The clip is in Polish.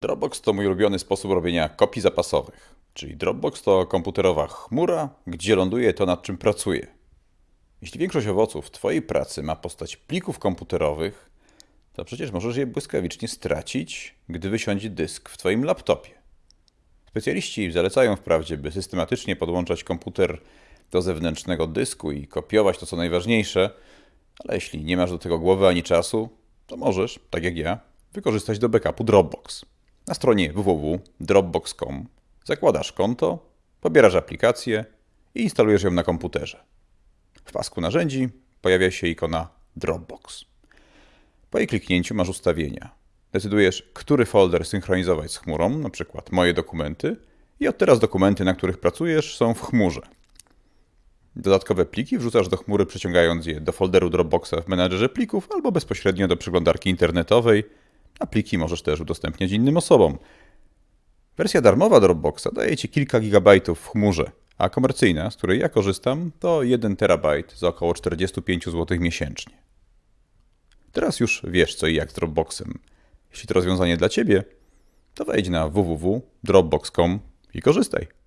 Dropbox to mój ulubiony sposób robienia kopii zapasowych. Czyli Dropbox to komputerowa chmura, gdzie ląduje to, nad czym pracuję. Jeśli większość owoców Twojej pracy ma postać plików komputerowych, to przecież możesz je błyskawicznie stracić, gdy wysiądzie dysk w Twoim laptopie. Specjaliści zalecają wprawdzie, by systematycznie podłączać komputer do zewnętrznego dysku i kopiować to, co najważniejsze, ale jeśli nie masz do tego głowy ani czasu, to możesz, tak jak ja, wykorzystać do backupu Dropbox. Na stronie www.dropbox.com zakładasz konto, pobierasz aplikację i instalujesz ją na komputerze. W pasku narzędzi pojawia się ikona Dropbox. Po jej kliknięciu masz ustawienia. Decydujesz, który folder synchronizować z chmurą, np. moje dokumenty, i od teraz dokumenty, na których pracujesz, są w chmurze. Dodatkowe pliki wrzucasz do chmury, przeciągając je do folderu Dropboxa w menadżerze plików albo bezpośrednio do przeglądarki internetowej, pliki możesz też udostępniać innym osobom. Wersja darmowa Dropboxa daje Ci kilka gigabajtów w chmurze, a komercyjna, z której ja korzystam, to 1 terabajt za około 45 zł miesięcznie. Teraz już wiesz co i jak z Dropboxem. Jeśli to rozwiązanie dla Ciebie, to wejdź na www.dropbox.com i korzystaj.